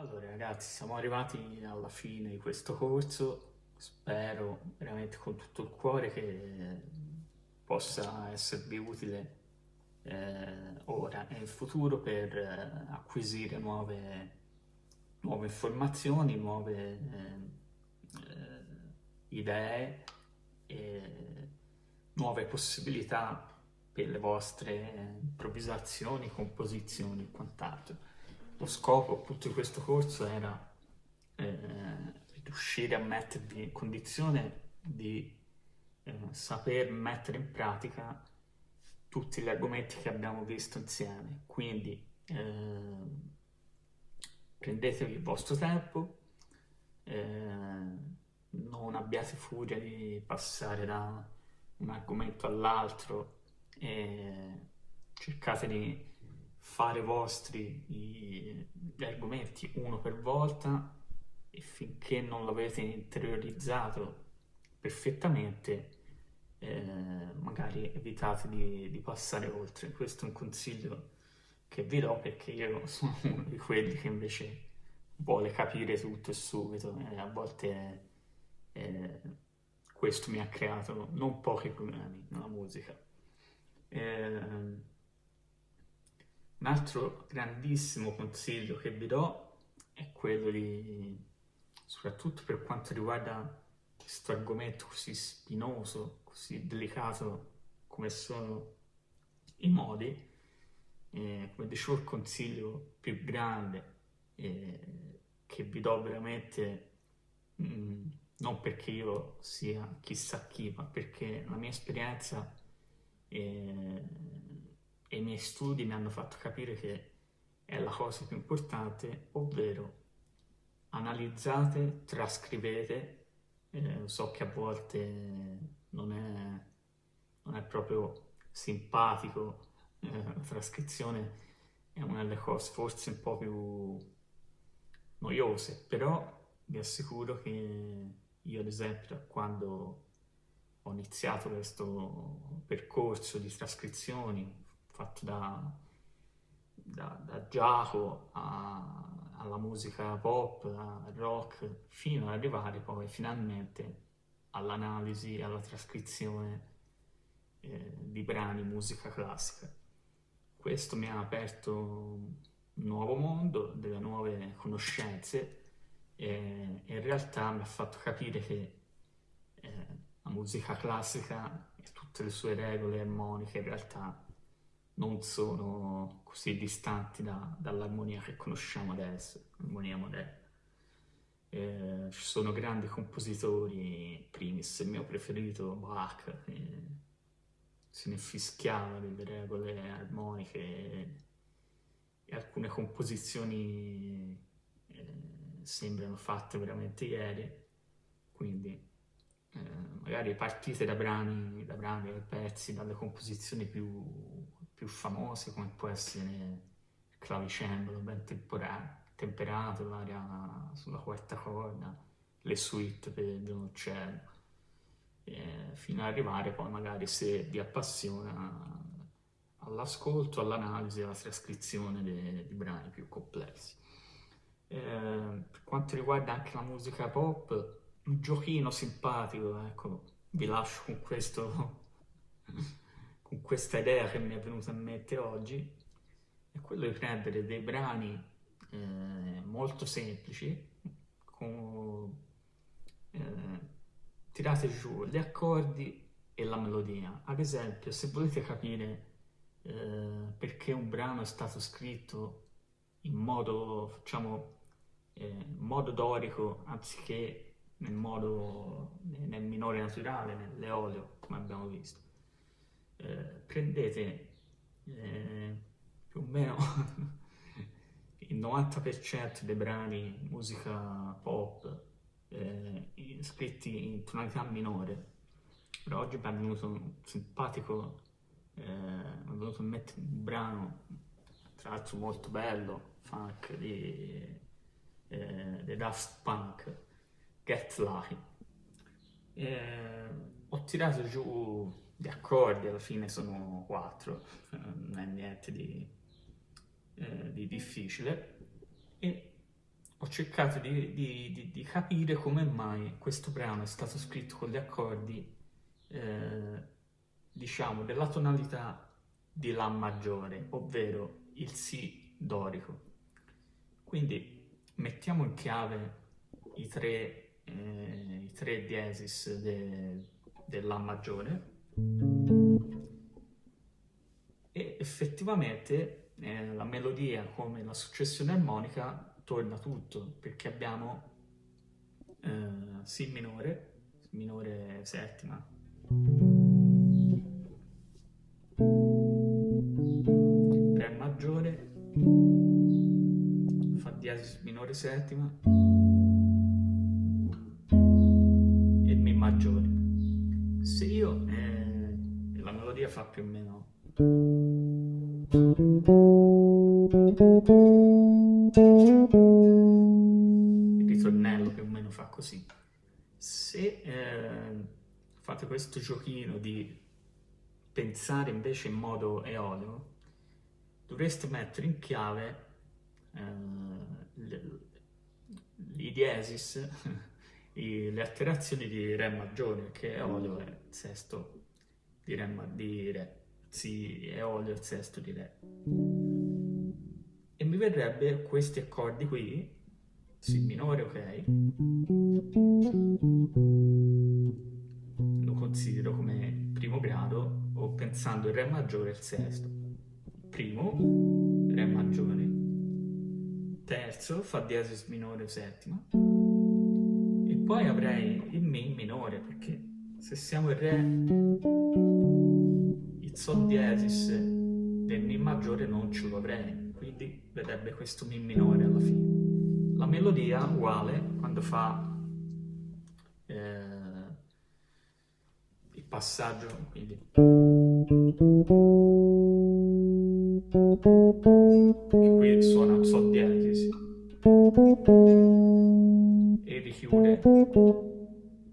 Allora ragazzi, siamo arrivati alla fine di questo corso, spero veramente con tutto il cuore che possa esservi utile eh, ora e in futuro per eh, acquisire nuove, nuove, informazioni, nuove eh, eh idee e nuove possibilità per le vostre improvvisazioni, composizioni e quant'altro. Lo scopo appunto di questo corso era eh, riuscire a mettervi in condizione di eh, saper mettere in pratica tutti gli argomenti che abbiamo visto insieme. Quindi eh, prendetevi il vostro tempo, eh, non abbiate furia di passare da un argomento all'altro e cercate di fare vostri gli argomenti uno per volta e finché non l'avete interiorizzato perfettamente eh, magari evitate di, di, passare oltre. Questo è un consiglio che vi do perché io sono uno di quelli che invece vuole capire tutto e subito e a volte eh, questo mi ha creato non pochi problemi nella musica. Eh, un altro grandissimo consiglio che vi do è quello di, soprattutto per quanto riguarda questo argomento così spinoso, così delicato come sono i modi, eh, come dicevo il consiglio più grande eh, che vi do veramente, mh, mm, non perché io sia chissà chi, ma perché la mia esperienza eh, e i miei studi mi hanno fatto capire che è la cosa più importante, ovvero analizzate, trascrivete, eh, so che a volte non è, non è proprio simpatico, eh, la trascrizione è una delle cose forse un po' più noiose, però vi assicuro che io ad esempio quando ho iniziato questo percorso di trascrizioni fatto da, da, da Giacomo alla musica pop, al rock, fino ad arrivare poi finalmente all'analisi, alla trascrizione eh, di brani musica classica. Questo mi ha aperto un nuovo mondo, delle nuove conoscenze e in realtà mi ha fatto capire che eh, la musica classica e tutte le sue regole armoniche in realtà non sono così distanti da, dall'armonia che conosciamo adesso, l'armonia moderna. Eh, ci sono grandi compositori, primis il mio preferito Bach, che se ne fischiava delle regole armoniche e alcune composizioni eh, sembrano fatte veramente ieri, quindi eh, magari partite da brani, da brani, da pezzi, dalle composizioni più più famose come può essere il clavicembalo ben temperato, l'aria sulla quarta corda, le suite per violoncello, eh, fino ad arrivare poi magari se vi appassiona all'ascolto, all'analisi, alla trascrizione dei, dei brani più complessi. Eh, per quanto riguarda anche la musica pop, un giochino simpatico, ecco, vi lascio con questo questa idea che mi è venuta in mente oggi, è quello di prendere dei brani eh, molto semplici, con, eh, tirate giù gli accordi e la melodia. Ad esempio, se volete capire eh, perché un brano è stato scritto in modo, facciamo, eh, modo dorico anziché nel modo nel minore naturale, nell'eolio, come abbiamo visto eh, prendete eh, più o meno il 90% dei brani musica pop eh, scritti in tonalità minore. Però oggi mi è venuto un simpatico, eh, mi è venuto in mente un brano, tra l'altro molto bello, funk, di, eh, Daft Punk, Get Lucky. ho tirato giù gli accordi alla fine sono quattro, non è niente di, eh, di difficile, e cercato di, di, di, capire come mai questo brano è stato scritto con gli accordi, eh, diciamo, della tonalità di La maggiore, ovvero il Si dorico. Quindi mettiamo in chiave i tre, eh, i tre diesis de, del La maggiore e effettivamente eh, la melodia come la successione armonica torna tutto perché abbiamo eh, Si minore, minore settima, Re maggiore, Fa diesis minore settima melodia fa più o meno. Il ritornello più o meno fa così. Se eh, fate questo giochino di pensare invece in modo eolio, dovreste mettere in chiave eh, i diesis, le alterazioni di Re maggiore, che eolio è? Sesto di Re, di re Si eolio è il sesto di Re e mi verrebbe questi accordi qui, Si minore, ok, lo considero come primo grado o pensando il Re maggiore il sesto. Primo, Re maggiore, terzo, Fa diesis minore settima, e poi avrei il Mi minore, perché se siamo il Re, il Sol diesis del Mi maggiore non ce avrei quindi vedrebbe questo Mi minore alla fine. La melodia uguale quando fa eh, il passaggio, quindi. Qui suona Sol diesis e richiude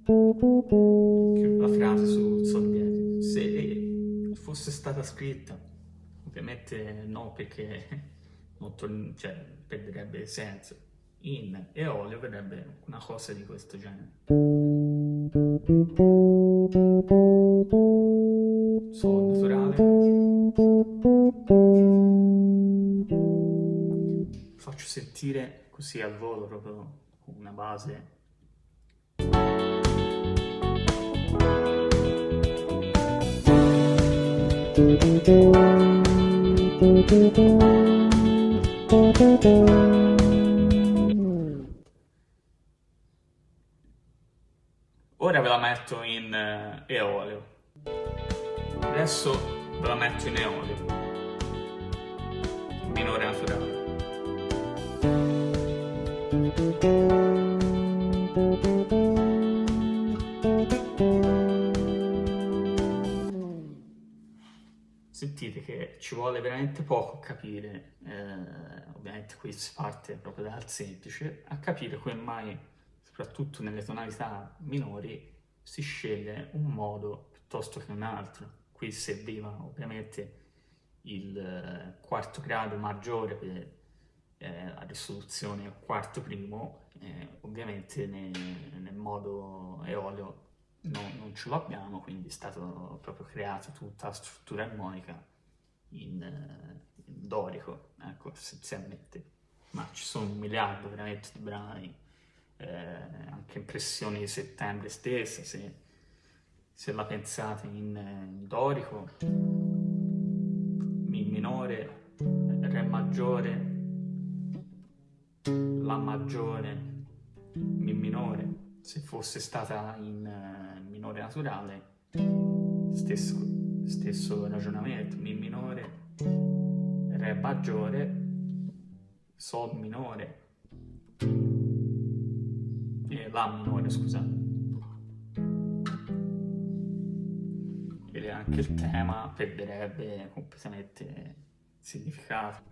la frase su Sol diesis. Se fosse stata scritta, ovviamente no perché non cioè, perderebbe senso. In e olio verrebbe una cosa di questo genere. Sol naturale. Faccio sentire così al volo proprio una base Ora ve la metto in uh, eolio. Adesso ve la metto in eolio. Minore naturale. Sentite che ci vuole veramente poco a capire, eh, ovviamente qui si parte proprio dal semplice, a capire come mai, soprattutto nelle tonalità minori, si sceglie un modo piuttosto che un altro. Qui serviva ovviamente il eh, quarto grado maggiore per eh, la risoluzione quarto primo, eh, ovviamente nel, nel modo eolio no, non ce l'abbiamo, quindi è stato proprio creato tutta la struttura armonica in, uh, in dorico, ecco, essenzialmente. Ma ci sono un miliardo veramente di brani, eh, anche impressioni di settembre stessa, se, se la pensate in, in dorico, Mi minore, Re maggiore, La maggiore, Mi minore, se fosse stata in minore naturale, stesso, stesso ragionamento, Mi minore, Re maggiore, Sol minore e La minore, scusate. Ed anche il tema perderebbe completamente significato.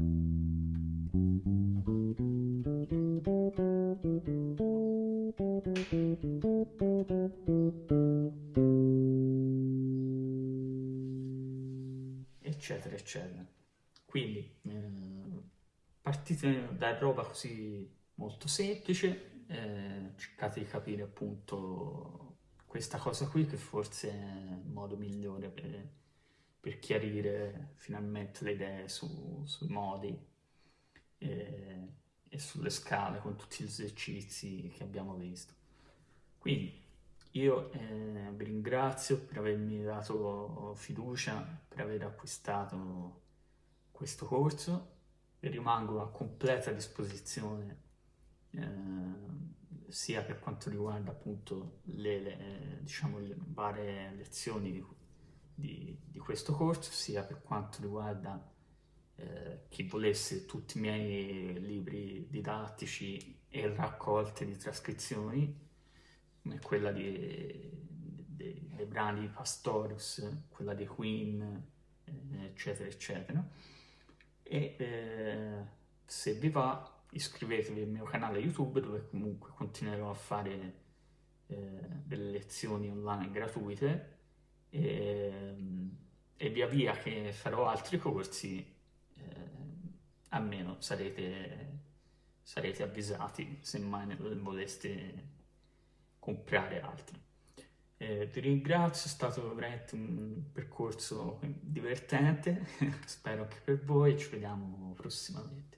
Eccetera eccetera quindi eh, partite da roba così molto semplice, eh, cercate di capire appunto questa cosa qui che forse è il modo migliore per, per chiarire finalmente le idee su, sui modi e, e sulle scale con tutti gli esercizi che abbiamo visto. Quindi io eh, vi ringrazio per avermi dato fiducia, per aver acquistato questo corso. E rimango a completa disposizione eh, sia per quanto riguarda appunto le, le, diciamo, le varie lezioni di, di, di, questo corso, sia per quanto riguarda eh, chi volesse tutti i miei libri didattici e raccolte di trascrizioni, come quella di, dei, dei brani di Pastorius, quella di Queen, eh, eccetera, eccetera. E eh, se vi va iscrivetevi al mio canale YouTube dove comunque continuerò a fare eh, delle lezioni online gratuite e, e, via via che farò altri corsi eh, almeno sarete, sarete avvisati se mai voleste comprare altri. Eh, ti ringrazio, è stato veramente un percorso divertente, spero anche per voi, ci vediamo prossimamente.